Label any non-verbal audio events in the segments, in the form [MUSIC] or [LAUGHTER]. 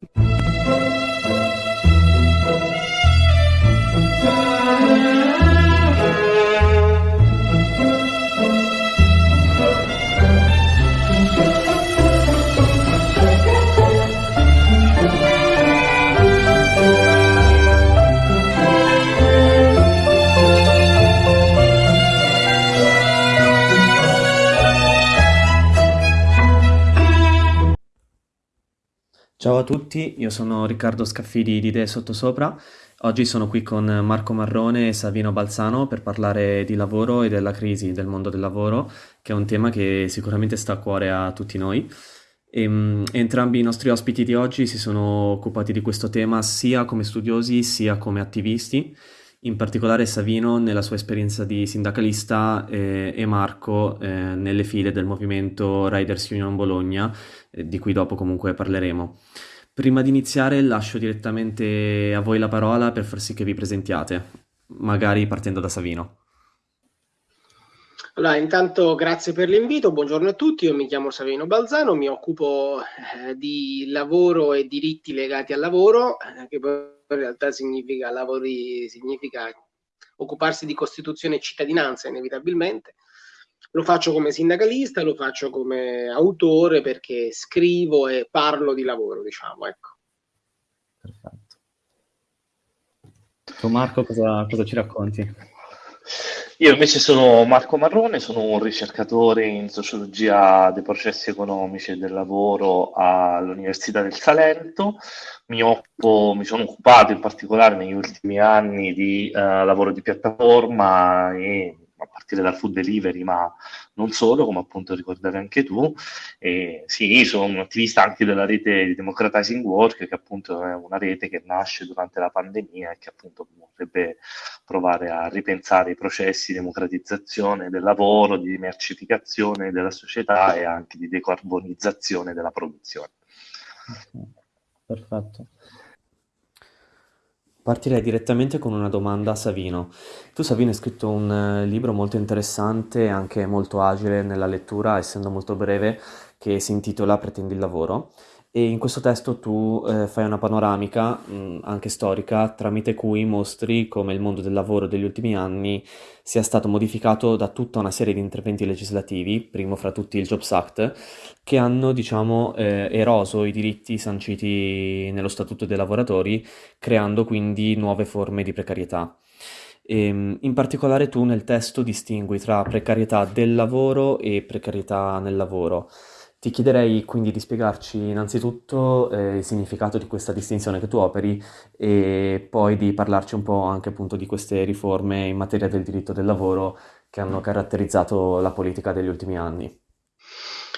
you [LAUGHS] Ciao a tutti, io sono Riccardo Scaffidi di Idee Sottosopra. Oggi sono qui con Marco Marrone e Savino Balzano per parlare di lavoro e della crisi del mondo del lavoro, che è un tema che sicuramente sta a cuore a tutti noi. E, mh, entrambi i nostri ospiti di oggi si sono occupati di questo tema sia come studiosi sia come attivisti. In particolare Savino nella sua esperienza di sindacalista eh, e Marco eh, nelle file del movimento Riders Union Bologna, eh, di cui dopo comunque parleremo. Prima di iniziare lascio direttamente a voi la parola per far sì che vi presentiate, magari partendo da Savino. Allora, intanto grazie per l'invito, buongiorno a tutti, io mi chiamo Savino Balzano, mi occupo eh, di lavoro e diritti legati al lavoro, eh, che poi in realtà significa lavori, significa occuparsi di Costituzione e cittadinanza inevitabilmente. Lo faccio come sindacalista, lo faccio come autore perché scrivo e parlo di lavoro, diciamo, ecco. Perfetto. Tu Marco cosa, cosa ci racconti? Io invece sono Marco Marrone, sono un ricercatore in sociologia dei processi economici e del lavoro all'Università del Salento. Mi, occupo, mi sono occupato in particolare negli ultimi anni di uh, lavoro di piattaforma e a partire dal food delivery, ma non solo, come appunto ricordavi anche tu. E sì, sono un attivista anche della rete di Democratizing Work, che appunto è una rete che nasce durante la pandemia e che appunto vorrebbe provare a ripensare i processi di democratizzazione del lavoro, di mercificazione della società e anche di decarbonizzazione della produzione. Perfetto. Partirei direttamente con una domanda a Savino. Tu, Savino, hai scritto un eh, libro molto interessante e anche molto agile nella lettura, essendo molto breve, che si intitola Pretendi il lavoro e in questo testo tu eh, fai una panoramica, mh, anche storica, tramite cui mostri come il mondo del lavoro degli ultimi anni sia stato modificato da tutta una serie di interventi legislativi, primo fra tutti il Jobs Act, che hanno, diciamo, eh, eroso i diritti sanciti nello Statuto dei lavoratori, creando quindi nuove forme di precarietà. E, ehm, in particolare tu nel testo distingui tra precarietà del lavoro e precarietà nel lavoro. Ti chiederei quindi di spiegarci innanzitutto eh, il significato di questa distinzione che tu operi e poi di parlarci un po' anche appunto di queste riforme in materia del diritto del lavoro che hanno caratterizzato la politica degli ultimi anni.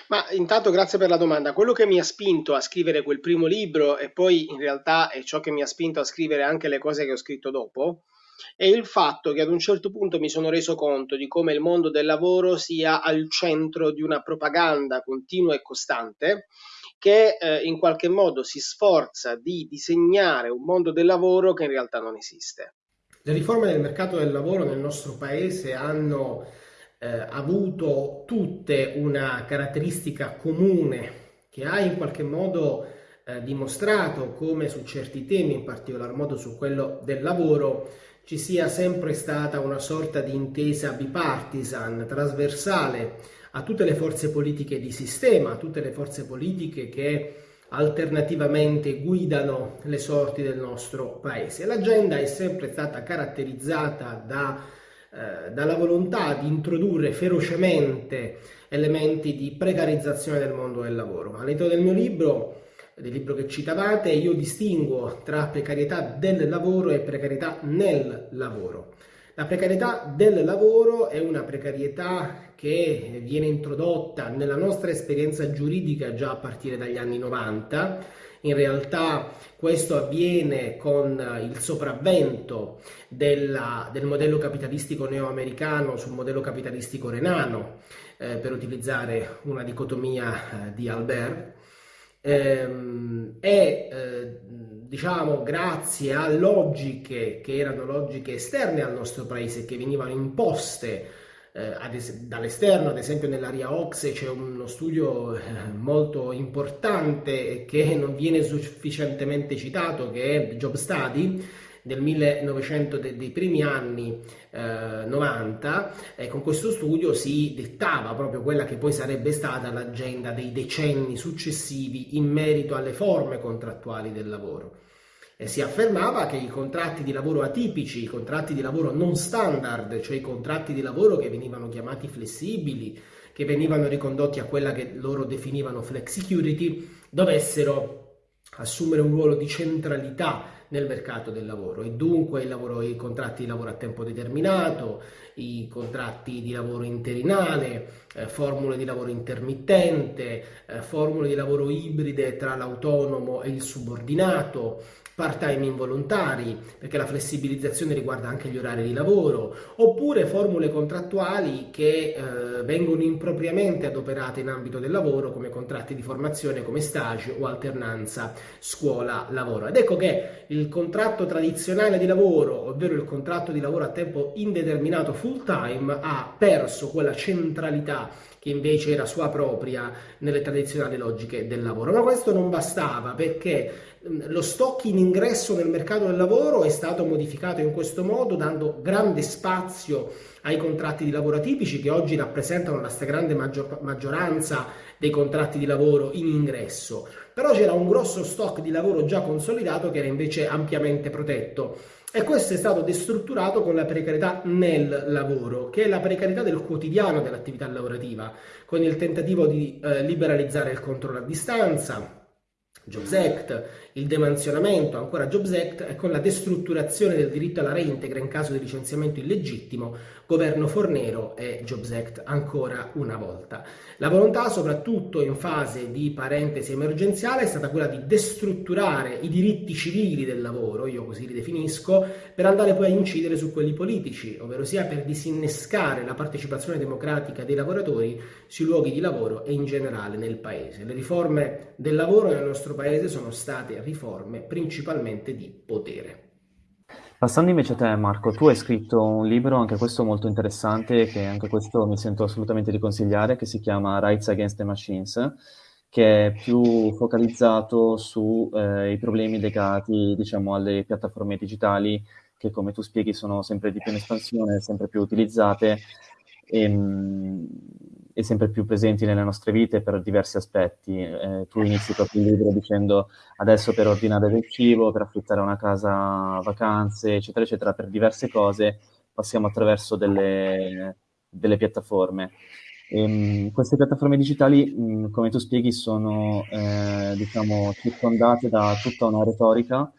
Ma intanto grazie per la domanda. Quello che mi ha spinto a scrivere quel primo libro e poi in realtà è ciò che mi ha spinto a scrivere anche le cose che ho scritto dopo, è il fatto che ad un certo punto mi sono reso conto di come il mondo del lavoro sia al centro di una propaganda continua e costante che eh, in qualche modo si sforza di disegnare un mondo del lavoro che in realtà non esiste. Le riforme del mercato del lavoro nel nostro paese hanno eh, avuto tutte una caratteristica comune che ha in qualche modo eh, dimostrato come su certi temi, in particolar modo su quello del lavoro, ci sia sempre stata una sorta di intesa bipartisan, trasversale a tutte le forze politiche di sistema, a tutte le forze politiche che alternativamente guidano le sorti del nostro paese. L'agenda è sempre stata caratterizzata da, eh, dalla volontà di introdurre ferocemente elementi di precarizzazione del mondo del lavoro. All'interno del mio libro del libro che citavate, io distinguo tra precarietà del lavoro e precarietà nel lavoro. La precarietà del lavoro è una precarietà che viene introdotta nella nostra esperienza giuridica già a partire dagli anni 90. In realtà questo avviene con il sopravvento della, del modello capitalistico neoamericano sul modello capitalistico renano, eh, per utilizzare una dicotomia eh, di Albert ehm, e eh, diciamo grazie a logiche che erano logiche esterne al nostro paese che venivano imposte eh, es- dall'esterno, ad esempio nell'area OXE c'è uno studio eh, molto importante che non viene sufficientemente citato, che è Job Study del 1900, de- dei primi anni eh, 90, e con questo studio si dettava proprio quella che poi sarebbe stata l'agenda dei decenni successivi in merito alle forme contrattuali del lavoro. E si affermava che i contratti di lavoro atipici, i contratti di lavoro non standard, cioè i contratti di lavoro che venivano chiamati flessibili, che venivano ricondotti a quella che loro definivano flex security, dovessero assumere un ruolo di centralità nel mercato del lavoro. E dunque lavoro, i contratti di lavoro a tempo determinato, i contratti di lavoro interinale, eh, formule di lavoro intermittente, eh, formule di lavoro ibride tra l'autonomo e il subordinato, part-time involontari, perché la flessibilizzazione riguarda anche gli orari di lavoro, oppure formule contrattuali che eh, vengono impropriamente adoperate in ambito del lavoro come contratti di formazione, come stage o alternanza scuola-lavoro. Ed ecco che il contratto tradizionale di lavoro, ovvero il contratto di lavoro a tempo indeterminato full time, ha perso quella centralità che invece era sua propria nelle tradizionali logiche del lavoro. Ma questo non bastava perché lo stock in ingresso nel mercato del lavoro è stato modificato in questo modo, dando grande spazio ai contratti di lavoro atipici che oggi rappresentano la stragrande maggior, maggioranza dei contratti di lavoro in ingresso. Però c'era un grosso stock di lavoro già consolidato che era invece ampiamente protetto. E questo è stato destrutturato con la precarietà nel lavoro, che è la precarietà del quotidiano dell'attività lavorativa, con il tentativo di eh, liberalizzare il controllo a distanza, Jobs Act, il demansionamento, ancora Jobs Act e con la destrutturazione del diritto alla reintegra in caso di licenziamento illegittimo, governo Fornero e Jobs Act ancora una volta. La volontà, soprattutto in fase di parentesi emergenziale, è stata quella di destrutturare i diritti civili del lavoro, io così li definisco, per andare poi a incidere su quelli politici, ovvero sia per disinnescare la partecipazione democratica dei lavoratori sui luoghi di lavoro e in generale nel paese. Le riforme del lavoro nel nostro paese sono state riforme principalmente di potere. Passando invece a te, Marco, tu hai scritto un libro, anche questo molto interessante, che anche questo mi sento assolutamente di consigliare, che si chiama Rights Against the Machines, che è più focalizzato sui eh, problemi legati, diciamo, alle piattaforme digitali, che come tu spieghi sono sempre di più in espansione, sempre più utilizzate. E, ehm, e sempre più presenti nelle nostre vite per diversi aspetti. Eh, tu inizi proprio il libro dicendo adesso per ordinare del cibo, per affittare una casa vacanze, eccetera, eccetera, per diverse cose passiamo attraverso delle, delle piattaforme. E, ehm, queste piattaforme digitali, mh, come tu spieghi, sono eh, diciamo, circondate da tutta una retorica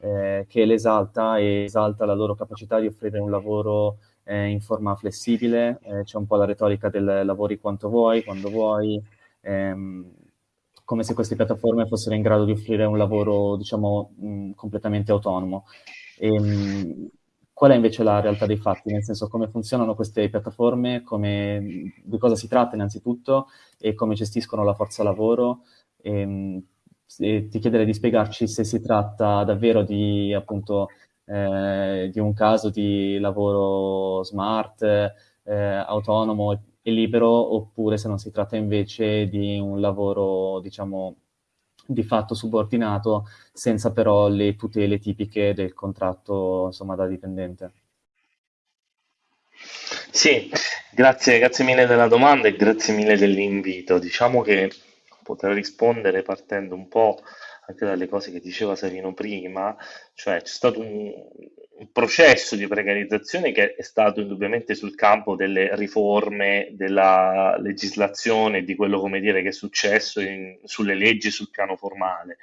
eh, che le esalta e esalta la loro capacità di offrire un lavoro eh, in forma flessibile, eh, c'è un po' la retorica del lavori quanto vuoi, quando vuoi, ehm, come se queste piattaforme fossero in grado di offrire un lavoro, diciamo, mh, completamente autonomo. E, ehm, mh, qual è invece la realtà dei fatti? Nel senso, come funzionano queste piattaforme, come, di cosa si tratta innanzitutto e come gestiscono la forza lavoro? Ehm, e ti chiederei di spiegarci se si tratta davvero di appunto eh, di un caso di lavoro smart, eh, autonomo e libero, oppure se non si tratta invece di un lavoro, diciamo, di fatto subordinato, senza però le tutele tipiche del contratto, insomma, da dipendente. Sì, grazie, grazie mille della domanda e grazie mille dell'invito. Diciamo che potrei rispondere partendo un po' anche dalle cose che diceva Savino prima, cioè c'è stato un, un processo di precarizzazione che è stato indubbiamente sul campo delle riforme della legislazione, di quello come dire, che è successo in, sulle leggi sul piano formale.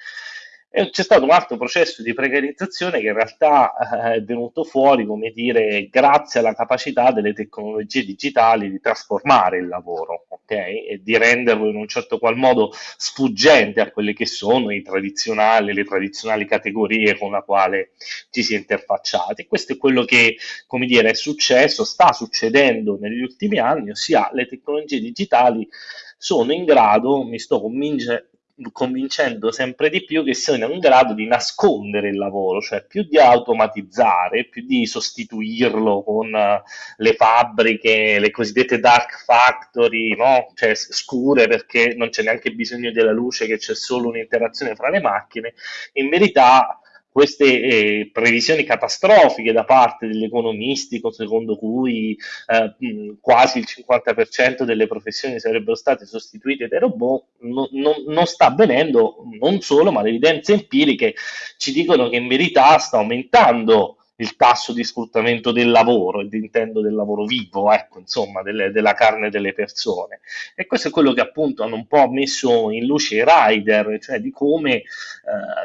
E c'è stato un altro processo di precarizzazione che in realtà eh, è venuto fuori, come dire, grazie alla capacità delle tecnologie digitali di trasformare il lavoro, ok? E di renderlo in un certo qual modo sfuggente a quelle che sono tradizionali, le tradizionali categorie con la quale ci si è interfacciati. Questo è quello che, come dire, è successo, sta succedendo negli ultimi anni, ossia le tecnologie digitali sono in grado, mi sto convince, convincendo sempre di più che siano in grado di nascondere il lavoro, cioè più di automatizzare, più di sostituirlo con uh, le fabbriche, le cosiddette dark factory, no? cioè scure perché non c'è neanche bisogno della luce, che c'è solo un'interazione fra le macchine, in verità queste eh, previsioni catastrofiche da parte degli economisti, secondo cui eh, quasi il 50% delle professioni sarebbero state sostituite dai robot, no, no, non sta avvenendo non solo, ma le evidenze empiriche ci dicono che in verità sta aumentando il tasso di sfruttamento del lavoro, e intendo del lavoro vivo, ecco, insomma, delle, della carne delle persone. E questo è quello che appunto hanno un po' messo in luce i rider, cioè di come eh,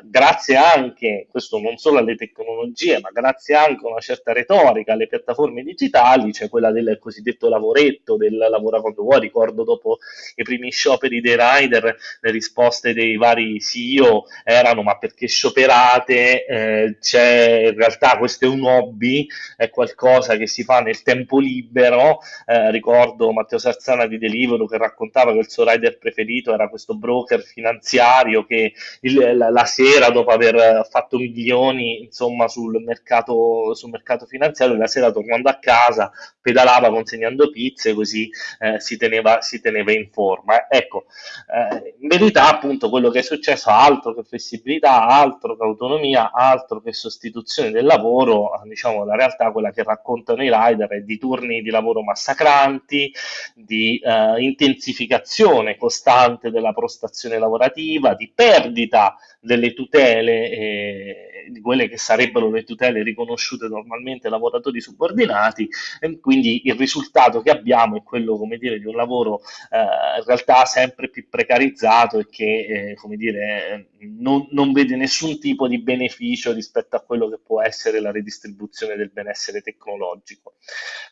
grazie anche, questo non solo alle tecnologie, ma grazie anche a una certa retorica, alle piattaforme digitali, cioè quella del cosiddetto lavoretto, del lavora quando vuoi, ricordo dopo i primi scioperi dei rider, le risposte dei vari CEO erano ma perché scioperate, eh, c'è in realtà questo questo è un hobby, è qualcosa che si fa nel tempo libero. Eh, ricordo Matteo Sarzana di Deliveroo che raccontava che il suo rider preferito era questo broker finanziario che il, la, la, sera, dopo aver fatto milioni insomma, sul, mercato, sul mercato finanziario, la sera tornando a casa pedalava consegnando pizze così eh, si, teneva, si, teneva, in forma. Ecco, eh, in verità appunto quello che è successo altro che flessibilità, altro che autonomia, altro che sostituzione del lavoro lavoro, diciamo, la realtà, quella che raccontano i rider, è di turni di lavoro massacranti, di eh, intensificazione costante della prostazione lavorativa, di perdita delle tutele, eh, di quelle che sarebbero le tutele riconosciute normalmente ai lavoratori subordinati, e quindi il risultato che abbiamo è quello, come dire, di un lavoro eh, in realtà sempre più precarizzato e che, eh, come dire, non, non vede nessun tipo di beneficio rispetto a quello che può essere la redistribuzione del benessere tecnologico.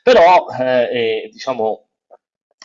Però, eh, diciamo,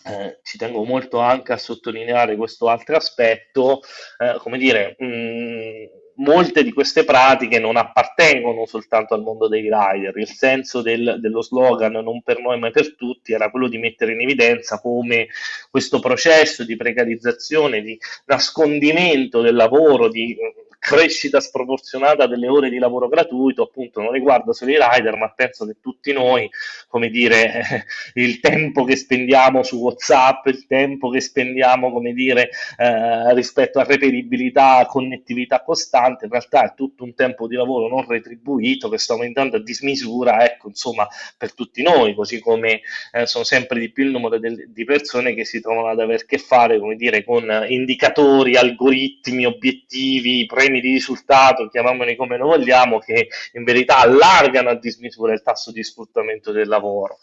eh, ci tengo molto anche a sottolineare questo altro aspetto, eh, come dire, mh, molte di queste pratiche non appartengono soltanto al mondo dei rider, il senso del, dello slogan non per noi ma per tutti era quello di mettere in evidenza come questo processo di precarizzazione, di nascondimento del lavoro, di crescita sproporzionata delle ore di lavoro gratuito, appunto non riguarda solo i rider, ma penso che tutti noi, come dire, [LAUGHS] il tempo che spendiamo su WhatsApp, il tempo che spendiamo, come dire, eh, rispetto a reperibilità, connettività costante, in realtà è tutto un tempo di lavoro non retribuito che sta aumentando a dismisura, ecco, insomma, per tutti noi, così come eh, sono sempre di più il numero del, di persone che si trovano ad aver che fare, come dire, con indicatori, algoritmi, obiettivi, premi di risultato, chiamiamoli come lo vogliamo, che in verità allargano a dismisura il tasso di sfruttamento del lavoro.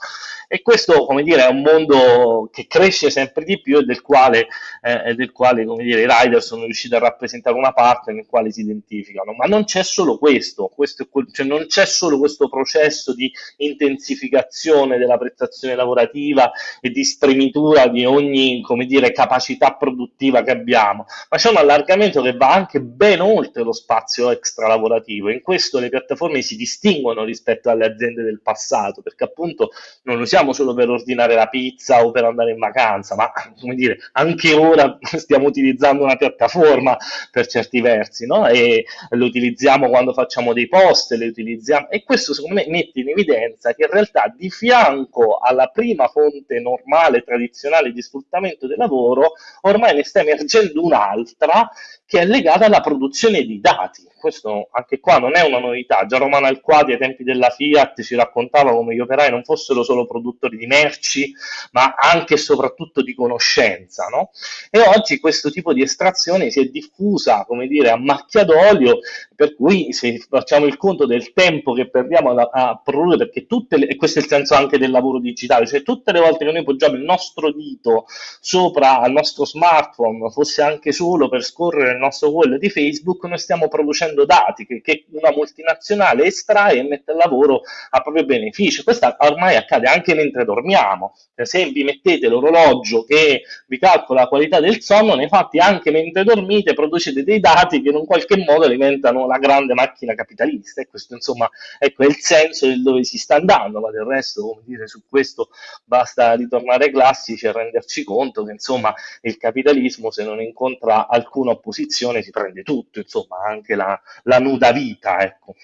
E questo, come dire, è un mondo che cresce sempre di più e del quale, eh, del quale come dire, i rider sono riusciti a rappresentare una parte nel quale si identificano. Ma non c'è solo questo, questo cioè non c'è solo questo processo di intensificazione della prestazione lavorativa e di spremitura di ogni, come dire, capacità produttiva che abbiamo, ma c'è un allargamento che va anche ben oltre lo spazio extra lavorativo. In questo le piattaforme si distinguono rispetto alle aziende del passato, perché appunto non lo usiamo solo per ordinare la pizza o per andare in vacanza, ma come dire, anche ora [LAUGHS] stiamo utilizzando una piattaforma per certi versi, no? E lo utilizziamo quando facciamo dei post, le utilizziamo e questo secondo me mette in evidenza che in realtà di fianco alla prima fonte normale, tradizionale di sfruttamento del lavoro, ormai ne sta emergendo un'altra che è legata alla produzione di dati. Questo anche qua non è una novità. Già Romano Alquati ai tempi della Fiat ci raccontava come gli operai non fossero solo produttori di merci, ma anche e soprattutto di conoscenza. No? E oggi questo tipo di estrazione si è diffusa, come dire, a macchia d'olio, per cui se facciamo il conto del tempo che perdiamo a, a produrre, perché tutte le, e questo è il senso anche del lavoro digitale, cioè tutte le volte che noi poggiamo il nostro dito sopra al nostro smartphone, fosse anche solo per scorrere nostro wall di Facebook, noi stiamo producendo dati che, che una multinazionale estrae e mette al lavoro a proprio beneficio. Questo ormai accade anche mentre dormiamo. Per esempio, mettete l'orologio che vi calcola la qualità del sonno, nei fatti anche mentre dormite producete dei dati che in un qualche modo alimentano la grande macchina capitalista e questo insomma ecco, è il senso del dove si sta andando, ma del resto, come dire, su questo basta ritornare ai classici e renderci conto che insomma il capitalismo se non incontra alcuna opposizione si prende tutto, insomma anche la, la nuda vita, ecco.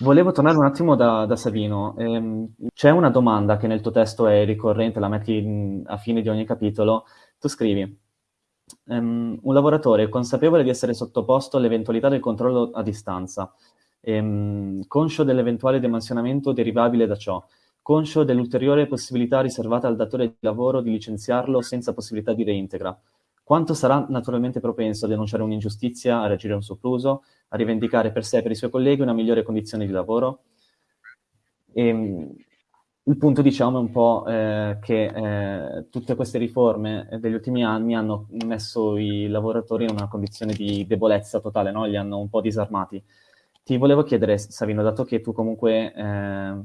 Volevo tornare un attimo da, da Savino. Ehm, c'è una domanda che nel tuo testo è ricorrente, la metti a fine di ogni capitolo. Tu scrivi, ehm, un lavoratore consapevole di essere sottoposto all'eventualità del controllo a distanza, ehm, conscio dell'eventuale dimensionamento derivabile da ciò, conscio dell'ulteriore possibilità riservata al datore di lavoro di licenziarlo senza possibilità di reintegra, quanto sarà naturalmente propenso a denunciare un'ingiustizia, a reagire a un sopruso, a rivendicare per sé e per i suoi colleghi una migliore condizione di lavoro? E, ehm, il punto, diciamo, è un po' eh, che eh, tutte queste riforme degli ultimi anni hanno messo i lavoratori in una condizione di debolezza totale, no? li hanno un po' disarmati. Ti volevo chiedere, Savino, dato che tu comunque eh,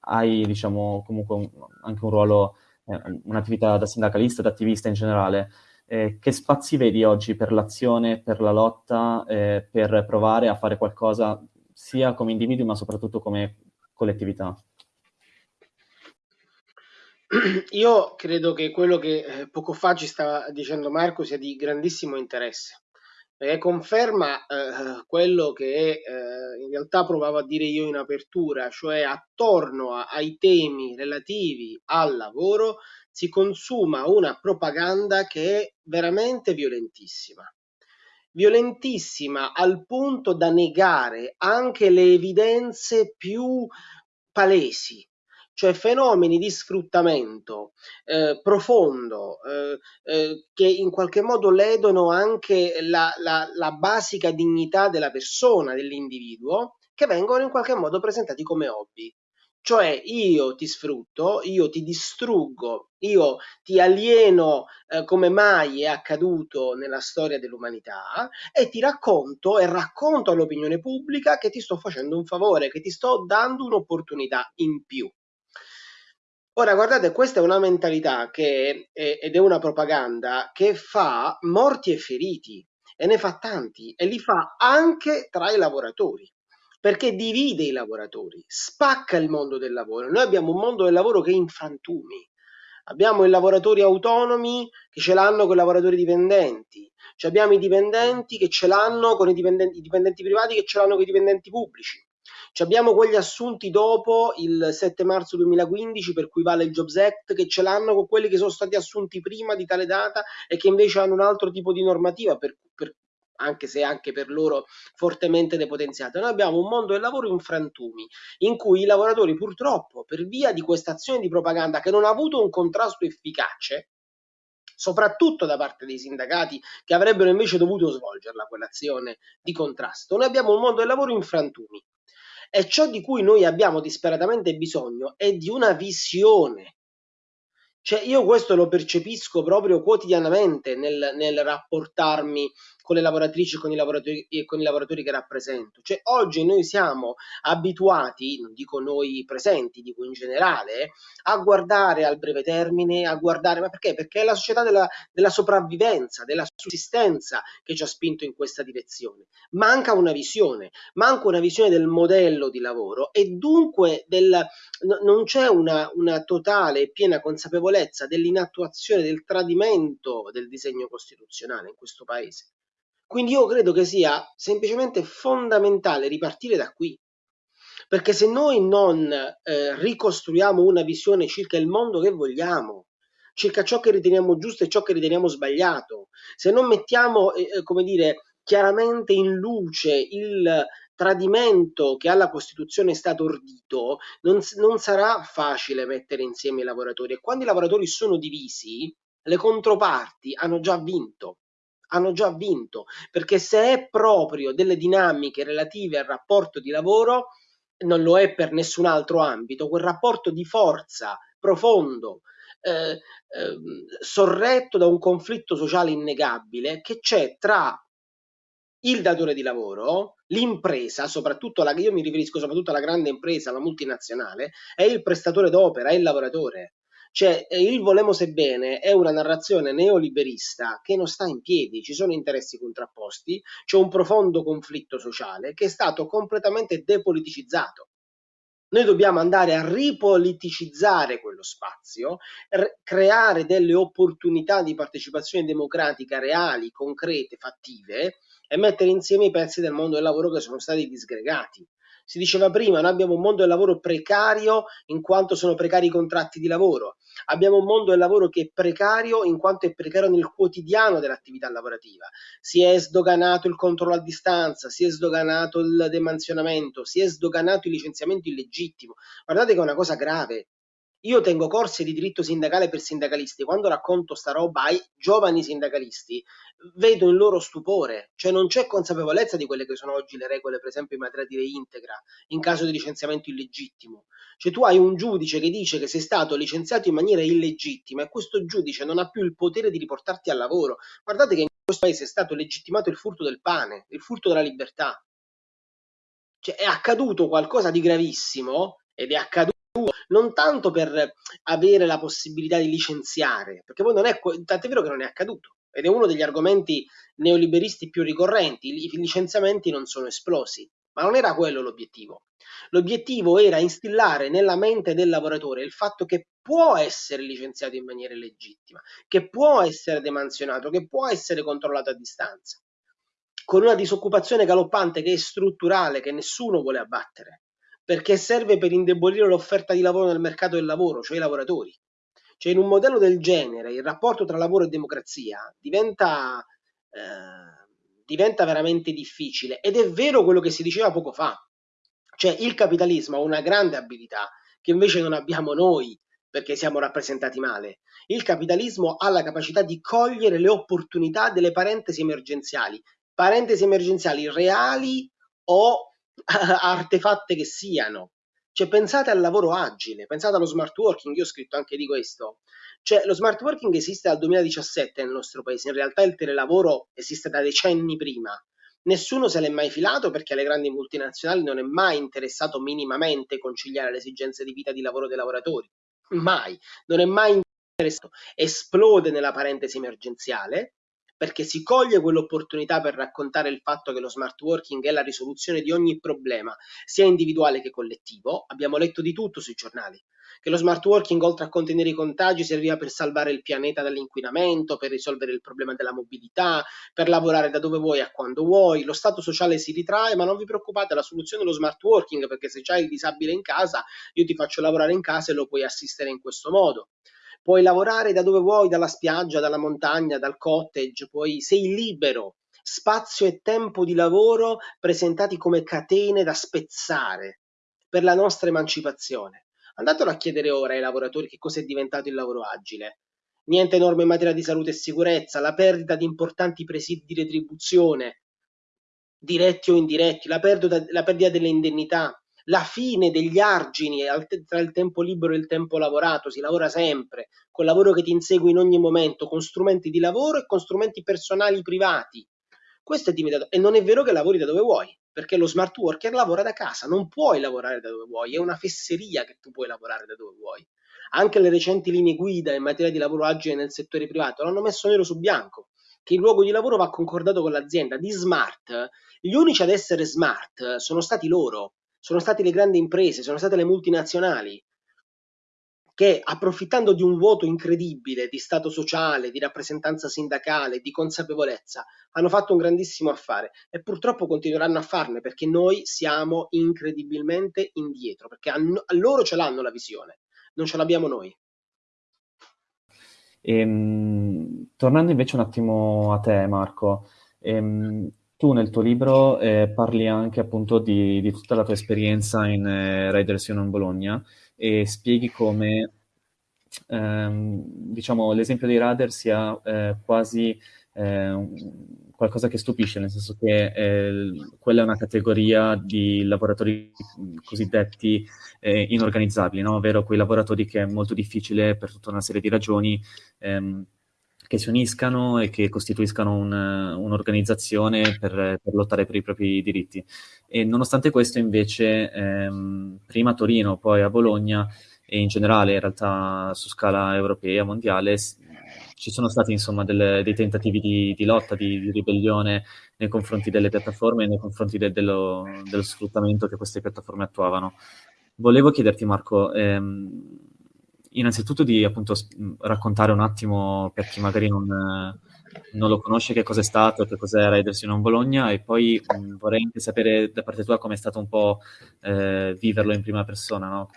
hai, diciamo, comunque un, anche un ruolo, eh, un'attività da sindacalista, da attivista in generale, eh, che spazi vedi oggi per l'azione, per la lotta, eh, per provare a fare qualcosa sia come individui ma soprattutto come collettività? [CLEARS THROAT] Io credo che quello che eh, poco fa ci stava dicendo Marco sia di grandissimo interesse, perché conferma eh, quello che eh, in realtà provavo a dire io in apertura, cioè attorno a, ai temi relativi al lavoro si consuma una propaganda che è veramente violentissima. Violentissima al punto da negare anche le evidenze più palesi, cioè fenomeni di sfruttamento eh, profondo eh, eh, che in qualche modo ledono anche la, la, la basica dignità della persona, dell'individuo, che vengono in qualche modo presentati come hobby. Cioè io ti sfrutto, io ti distruggo, io ti alieno eh, come mai è accaduto nella storia dell'umanità e ti racconto e racconto all'opinione pubblica che ti sto facendo un favore, che ti sto dando un'opportunità in più. Ora, guardate, questa è una mentalità che, è, ed è una propaganda che fa morti e feriti e ne fa tanti e li fa anche tra i lavoratori perché divide i lavoratori, spacca il mondo del lavoro. Noi abbiamo un mondo del lavoro che è in frantumi. Abbiamo i lavoratori autonomi che ce l'hanno con i lavoratori dipendenti, cioè abbiamo i dipendenti che ce l'hanno con i dipendenti, i dipendenti privati che ce l'hanno con i dipendenti pubblici. Cioè abbiamo quegli assunti dopo il 7 marzo 2015 per cui vale il Jobs Act che ce l'hanno con quelli che sono stati assunti prima di tale data e che invece hanno un altro tipo di normativa per, per, anche se anche per loro fortemente depotenziate. Noi abbiamo un mondo del lavoro in frantumi, in cui i lavoratori purtroppo, per via di questa azione di propaganda che non ha avuto un contrasto efficace, soprattutto da parte dei sindacati che avrebbero invece dovuto svolgerla quell'azione di contrasto, noi abbiamo un mondo del lavoro in frantumi. E ciò di cui noi abbiamo disperatamente bisogno è di una visione. Cioè io questo lo percepisco proprio quotidianamente nel, nel rapportarmi con le lavoratrici e con i lavoratori, con i lavoratori che rappresento. Cioè, oggi noi siamo abituati, non dico noi presenti, dico in generale, a guardare al breve termine, a guardare, ma perché? Perché è la società della, della sopravvivenza, della sussistenza che ci ha spinto in questa direzione. Manca una visione, manca una visione del modello di lavoro e dunque del, non c'è una, una totale e piena consapevolezza dell'inattuazione, del tradimento del disegno costituzionale in questo paese. Quindi io credo che sia semplicemente fondamentale ripartire da qui, perché se noi non eh, ricostruiamo una visione circa il mondo che vogliamo, circa ciò che riteniamo giusto e ciò che riteniamo sbagliato, se non mettiamo, eh, eh come dire, chiaramente in luce il tradimento che alla Costituzione è stato ordito, non, non sarà facile mettere insieme i lavoratori. E quando i lavoratori sono divisi, le controparti hanno già vinto hanno già vinto, perché se è proprio delle dinamiche relative al rapporto di lavoro, non lo è per nessun altro ambito, quel rapporto di forza profondo, eh, eh, sorretto da un conflitto sociale innegabile che c'è tra il datore di lavoro, l'impresa, soprattutto la, io mi riferisco soprattutto alla grande impresa, alla multinazionale, è il prestatore d'opera, il lavoratore. Cioè, eh, il volemo bene è una narrazione neoliberista che non sta in piedi, ci sono interessi contrapposti, c'è un profondo conflitto sociale che è stato completamente depoliticizzato. Noi dobbiamo andare a ripoliticizzare quello spazio, creare delle opportunità di partecipazione democratica reali, concrete, fattive e mettere insieme i pezzi del mondo del lavoro che sono stati disgregati. Si diceva prima, noi abbiamo un mondo del lavoro precario in quanto sono precari i contratti di lavoro. Abbiamo un mondo del lavoro che è precario in quanto è precario nel quotidiano dell'attività lavorativa. Si è sdoganato il controllo a distanza, si è sdoganato il demansionamento, si è sdoganato il licenziamento illegittimo. Guardate che è una cosa grave. Io tengo corsi di diritto sindacale per sindacalisti. Quando racconto sta roba ai giovani sindacalisti, vedo il loro stupore, cioè non c'è consapevolezza di quelle che sono oggi le regole, per esempio in materia di reintegra, in caso di licenziamento illegittimo. Cioè tu hai un giudice che dice che sei stato licenziato in maniera illegittima e questo giudice non ha più il potere di riportarti al lavoro. Guardate che in questo paese è stato legittimato il furto del pane, il furto della libertà. Cioè è accaduto qualcosa di gravissimo ed è accaduto non tanto per avere la possibilità di licenziare, perché poi non è, tant'è vero che non è accaduto, ed è uno degli argomenti neoliberisti più ricorrenti, i licenziamenti non sono esplosi, ma non era quello l'obiettivo. L'obiettivo era instillare nella mente del lavoratore il fatto che può essere licenziato in maniera legittima, che può essere demansionato, che può essere controllato a distanza, con una disoccupazione galoppante che è strutturale, che nessuno vuole abbattere perché serve per indebolire l'offerta di lavoro nel mercato del lavoro, cioè i lavoratori. Cioè in un modello del genere il rapporto tra lavoro e democrazia diventa, eh, diventa veramente difficile ed è vero quello che si diceva poco fa, cioè il capitalismo ha una grande abilità che invece non abbiamo noi perché siamo rappresentati male. Il capitalismo ha la capacità di cogliere le opportunità delle parentesi emergenziali, parentesi emergenziali reali o [LAUGHS] artefatte che siano. Cioè, pensate al lavoro agile, pensate allo smart working, io ho scritto anche di questo. Cioè, lo smart working esiste dal 2017 nel nostro paese, in realtà il telelavoro esiste da decenni prima. Nessuno se l'è mai filato perché alle grandi multinazionali non è mai interessato minimamente conciliare le esigenze di vita e di lavoro dei lavoratori. Mai. Non è mai interessato. Esplode nella parentesi emergenziale perché si coglie quell'opportunità per raccontare il fatto che lo smart working è la risoluzione di ogni problema, sia individuale che collettivo. Abbiamo letto di tutto sui giornali, che lo smart working oltre a contenere i contagi serviva per salvare il pianeta dall'inquinamento, per risolvere il problema della mobilità, per lavorare da dove vuoi a quando vuoi, lo stato sociale si ritrae, ma non vi preoccupate, la soluzione è lo smart working, perché se c'hai il disabile in casa, io ti faccio lavorare in casa e lo puoi assistere in questo modo puoi lavorare da dove vuoi, dalla spiaggia, dalla montagna, dal cottage, puoi, sei libero. Spazio e tempo di lavoro presentati come catene da spezzare per la nostra emancipazione. Andatelo a chiedere ora ai lavoratori che cosa è diventato il lavoro agile. Niente norme in materia di salute e sicurezza, la perdita di importanti presidi di retribuzione, diretti o indiretti, la perdita, la perdita delle indennità, la fine degli argini tra il tempo libero e il tempo lavorato, si lavora sempre, col lavoro che ti insegue in ogni momento, con strumenti di lavoro e con strumenti personali privati. Questo è diventato, e non è vero che lavori da dove vuoi, perché lo smart worker lavora da casa, non puoi lavorare da dove vuoi, è una fesseria che tu puoi lavorare da dove vuoi. Anche le recenti linee guida in materia di lavoro agile nel settore privato l'hanno messo nero su bianco, che il luogo di lavoro va concordato con l'azienda. Di smart, gli unici ad essere smart sono stati loro, sono state le grandi imprese, sono state le multinazionali che approfittando di un vuoto incredibile di stato sociale, di rappresentanza sindacale, di consapevolezza, hanno fatto un grandissimo affare e purtroppo continueranno a farne perché noi siamo incredibilmente indietro, perché a, loro ce l'hanno la visione, non ce l'abbiamo noi. Ehm, tornando invece un attimo a te, Marco, ehm, tu nel tuo libro eh, parli anche appunto di, di, tutta la tua esperienza in eh, Riders Union Bologna e spieghi come ehm, diciamo, l'esempio dei radar sia eh, quasi eh, qualcosa che stupisce, nel senso che eh, quella è una categoria di lavoratori cosiddetti eh, inorganizzabili, no? ovvero quei lavoratori che è molto difficile per tutta una serie di ragioni ehm, che si uniscano e che costituiscano un, un'organizzazione per, per, lottare per i propri diritti. E nonostante questo, invece, ehm, prima a Torino, poi a Bologna e in generale, in realtà su scala europea, mondiale, ci sono stati insomma delle, dei tentativi di, di lotta, di, di, ribellione nei confronti delle piattaforme e nei confronti de, dello, dello, sfruttamento che queste piattaforme attuavano. Volevo chiederti, Marco, ehm, innanzitutto di appunto raccontare un attimo per chi magari non, non lo conosce che cos'è stato, che cos'è Riders in Bologna e poi mh, vorrei anche sapere da parte tua come è stato un po' eh, viverlo in prima persona, no?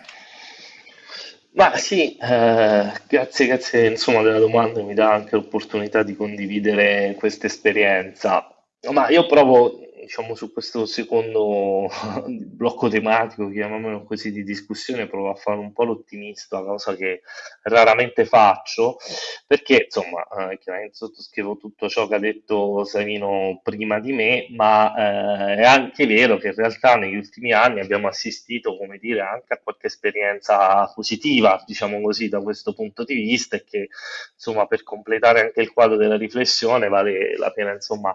Ma sì, eh, grazie, grazie insomma della domanda, mi dà anche l'opportunità di condividere questa esperienza. Ma io provo diciamo, su questo secondo [LAUGHS] blocco tematico, chiamiamolo così, di discussione, provo a fare un po' l'ottimista, cosa che raramente faccio, perché insomma, eh, chiaramente sottoscrivo tutto ciò che ha detto Savino prima di me, ma eh, è anche vero che in realtà negli ultimi anni abbiamo assistito, come dire, anche a qualche esperienza positiva, diciamo così, da questo punto di vista, e che insomma, per completare anche il quadro della riflessione vale la pena, insomma,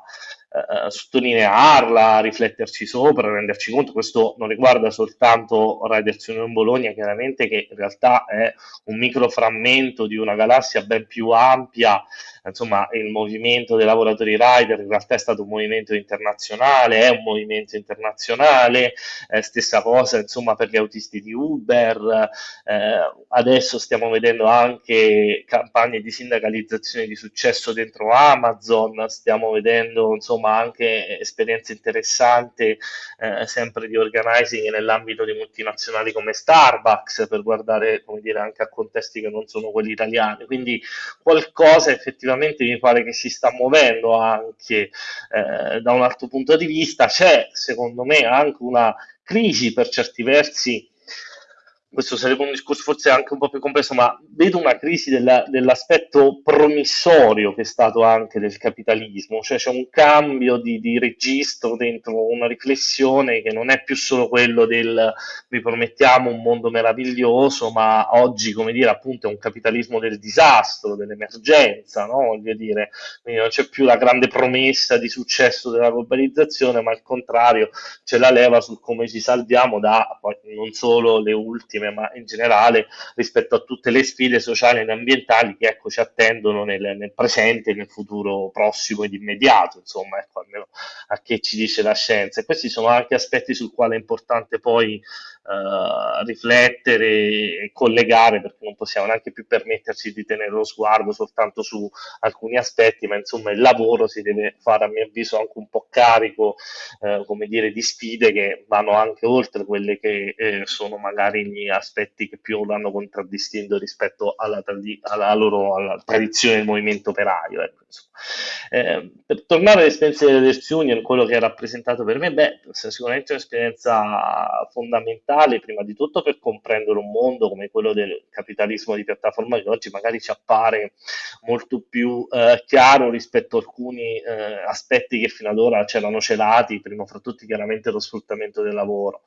eh, sottolinearla, rifletterci sopra, renderci conto. Questo non riguarda soltanto Riders Union Bologna, chiaramente, che in realtà è un microframmento di una galassia ben più ampia insomma il movimento dei lavoratori rider in realtà è stato un movimento internazionale, è un movimento internazionale, eh, stessa cosa insomma per gli autisti di Uber, eh, adesso stiamo vedendo anche campagne di sindacalizzazione di successo dentro Amazon, stiamo vedendo insomma anche esperienze interessanti eh, sempre di organizing nell'ambito di multinazionali come Starbucks per guardare come dire anche a contesti che non sono quelli italiani, quindi qualcosa effettivamente effettivamente mi pare che si sta muovendo anche eh, da un altro punto di vista. C'è secondo me anche una crisi per certi versi questo sarebbe un discorso forse anche un po' più complesso, ma vedo una crisi della, dell'aspetto promissorio che è stato anche del capitalismo, cioè c'è un cambio di, di, registro dentro una riflessione che non è più solo quello del vi promettiamo un mondo meraviglioso, ma oggi, come dire, appunto è un capitalismo del disastro, dell'emergenza, no? Voglio dire, quindi non c'è più la grande promessa di successo della globalizzazione, ma al contrario c'è la leva sul come ci salviamo da poi, non solo le ultime maritime, ma in generale rispetto a tutte le sfide sociali ed ambientali che ecco, ci attendono nel, nel presente nel futuro prossimo ed immediato, insomma, ecco, almeno a che ci dice la scienza. E questi sono anche aspetti sul quale è importante poi Uh, riflettere e collegare perché non possiamo neanche più permetterci di tenere lo sguardo soltanto su alcuni aspetti, ma insomma il lavoro si deve fare a mio avviso anche un po' carico, uh, come dire, di sfide che vanno anche oltre quelle che eh, sono magari gli aspetti che più l'hanno contraddistinto rispetto alla, tradi- alla loro alla tradizione del movimento operaio. Ecco, eh, per tornare all'esperienza delle Dest Union, quello che ha rappresentato per me, beh, è sicuramente un'esperienza fondamentale, prima di tutto per comprendere un mondo come quello del capitalismo di piattaforma che oggi magari ci appare molto più eh, chiaro rispetto a alcuni eh, aspetti che fino ad ora c'erano celati, prima fra tutti chiaramente lo sfruttamento del lavoro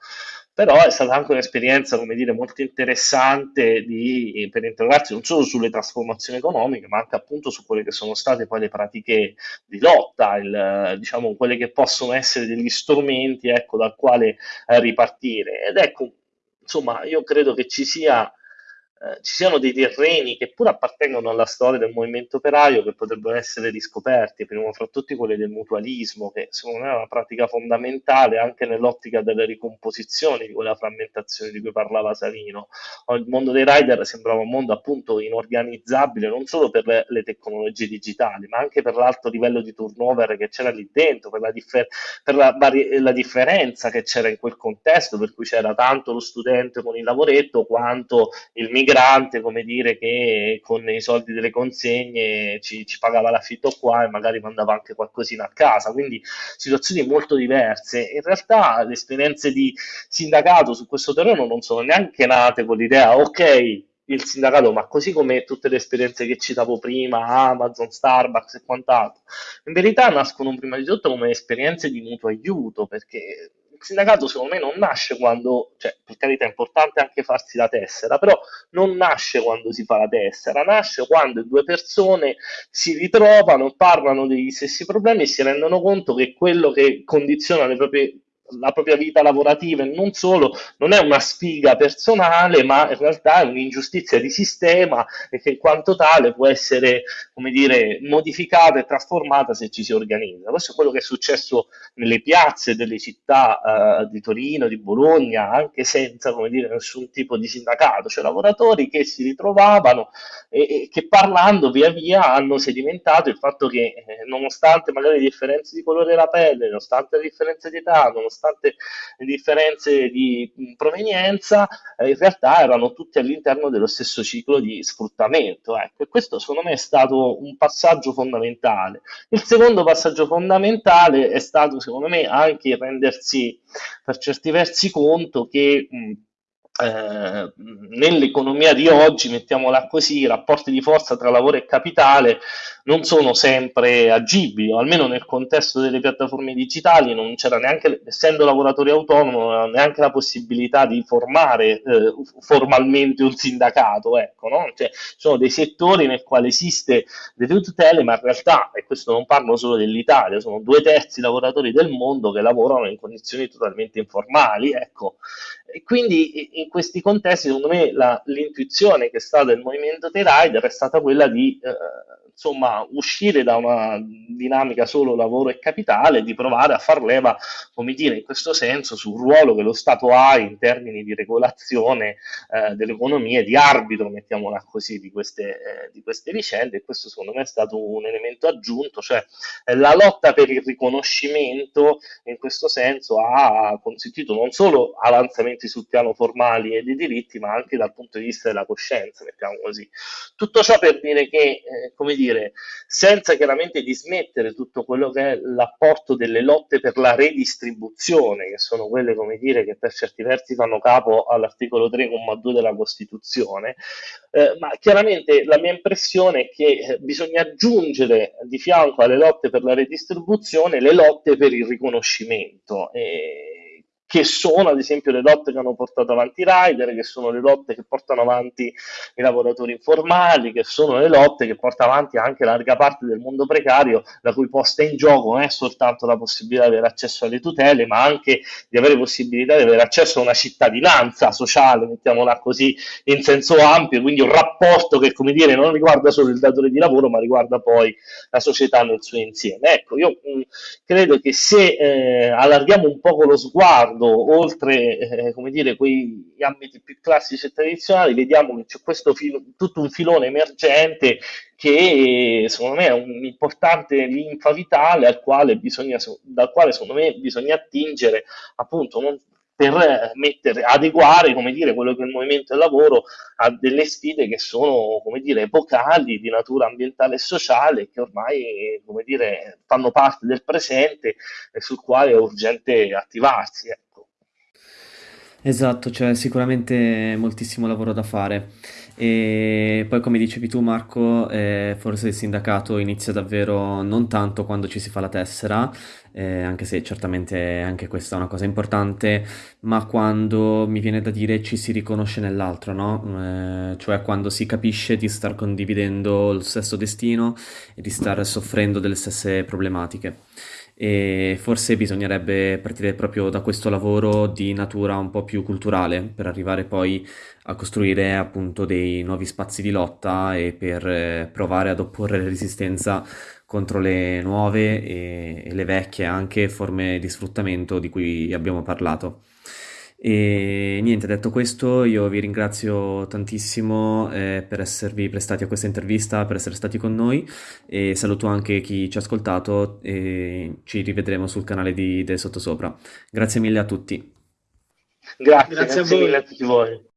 però è stata anche un'esperienza, come dire, molto interessante di, per interrogarsi non solo sulle trasformazioni economiche, ma anche appunto su quelle che sono state poi le pratiche di lotta, il, diciamo, quelle che possono essere degli strumenti, ecco, dal quale eh, ripartire. Ed ecco, insomma, io credo che ci sia eh, ci siano dei terreni che pur appartengono alla storia del movimento operaio che potrebbero essere riscoperti, prima fra tutti quelli del mutualismo, che secondo me è una pratica fondamentale anche nell'ottica delle ricomposizioni di quella frammentazione di cui parlava Savino. Il mondo dei rider sembrava un mondo appunto inorganizzabile non solo per le, le tecnologie digitali, ma anche per l'alto livello di turnover che c'era lì dentro, per, la, differ- per la, la differenza che c'era in quel contesto, per cui c'era tanto lo studente con il lavoretto quanto il migrante migrante, come dire, che con i soldi delle consegne ci, ci pagava l'affitto qua e magari mandava anche qualcosina a casa, quindi situazioni molto diverse. In realtà le esperienze di sindacato su questo terreno non sono neanche nate con l'idea, ok, il sindacato, ma così come tutte le esperienze che citavo prima, Amazon, Starbucks e quant'altro, in verità nascono prima di tutto come esperienze di mutuo aiuto, perché sindacato secondo me non nasce quando, cioè per carità è importante anche farsi la tessera, però non nasce quando si fa la tessera, nasce quando due persone si ritrovano, parlano degli stessi problemi e si rendono conto che quello che condiziona le proprie la propria vita lavorativa e non solo, non è una sfiga personale, ma in realtà è un'ingiustizia di sistema e che in quanto tale può essere, come dire, modificata e trasformata se ci si organizza. Questo è quello che è successo nelle piazze delle città eh, di Torino, di Bologna, anche senza, come dire, nessun tipo di sindacato, cioè lavoratori che si ritrovavano e, e che parlando via via hanno sedimentato il fatto che eh, nonostante magari le differenze di colore della pelle, nonostante le differenze di età, nonostante nonostante le differenze di provenienza, eh, in realtà erano tutti all'interno dello stesso ciclo di sfruttamento. Ecco, e questo secondo me è stato un passaggio fondamentale. Il secondo passaggio fondamentale è stato, secondo me, anche rendersi per certi versi conto che mh, eh, nell'economia di oggi, mettiamola così, i rapporti di forza tra lavoro e capitale non sono sempre agibili, o almeno nel contesto delle piattaforme digitali non c'era neanche, essendo lavoratori era neanche la possibilità di formare eh, formalmente un sindacato, ecco, no? cioè, sono dei settori nel quale esiste delle tutele, ma in realtà, e questo non parlo solo dell'Italia, sono due terzi lavoratori del mondo che lavorano in condizioni totalmente informali, ecco, e quindi in questi contesti, secondo me, l'intuizione che è stata del movimento dei rider è stata quella di eh, insomma, uscire da una dinamica solo lavoro e capitale e di provare a far leva, come dire, in questo senso sul ruolo che lo Stato ha in termini di regolazione eh, dell'economia e di arbitro, mettiamola così, di queste, eh, di queste vicende e questo secondo me è stato un elemento aggiunto, cioè eh, la lotta per il riconoscimento in questo senso ha consentito non solo avanzamenti sul piano formali e dei diritti, ma anche dal punto di vista della coscienza, mettiamo così. Tutto ciò per dire che, eh, come dire, dire, senza chiaramente dismettere tutto quello che è l'apporto delle lotte per la redistribuzione, che sono quelle, come dire, che per certi versi fanno capo all'articolo 3,2 della Costituzione, eh, ma chiaramente la mia impressione è che eh, bisogna aggiungere di fianco alle lotte per la redistribuzione le lotte per il riconoscimento. E, che sono ad esempio le lotte che hanno portato avanti i rider, che sono le lotte che portano avanti i lavoratori informali, che sono le lotte che porta avanti anche larga parte del mondo precario, la cui posta in gioco non è soltanto la possibilità di avere accesso alle tutele, ma anche di avere possibilità di avere accesso a una cittadinanza sociale, mettiamola così, in senso ampio, quindi un rapporto che, come dire, non riguarda solo il datore di lavoro, ma riguarda poi la società nel suo insieme. Ecco, io mh, credo che se eh, allarghiamo un po' lo sguardo guardando oltre eh, come dire, quei ambiti più classici e tradizionali, vediamo che c'è questo filo, tutto un filone emergente che secondo me è un'importante linfa vitale al quale bisogna, dal quale secondo me bisogna attingere appunto non, per mettere, adeguare come dire, quello che è il movimento del lavoro a delle sfide che sono come dire, epocali di natura ambientale e sociale che ormai come dire, fanno parte del presente e sul quale è urgente attivarsi. Esatto, c'è sicuramente moltissimo lavoro da fare. E poi, come dicevi tu, Marco, eh, forse il sindacato inizia davvero non tanto quando ci si fa la tessera, eh, anche se certamente anche questa è una cosa importante, ma quando mi viene da dire ci si riconosce nell'altro, no? Eh, cioè quando si capisce di star condividendo lo stesso destino e di star soffrendo delle stesse problematiche e forse bisognerebbe partire proprio da questo lavoro di natura un po' più culturale per arrivare poi a costruire appunto dei nuovi spazi di lotta e per eh, provare ad opporre resistenza contro le nuove e, e le vecchie anche forme di sfruttamento di cui abbiamo parlato. E niente, detto questo, io vi ringrazio tantissimo eh, per esservi prestati a questa intervista, per essere stati con noi e saluto anche chi ci ha ascoltato e ci rivedremo sul canale di Del Sottosopra. Grazie mille a tutti. Grazie, grazie, grazie mille a tutti voi.